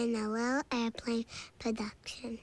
been a Little Airplane production.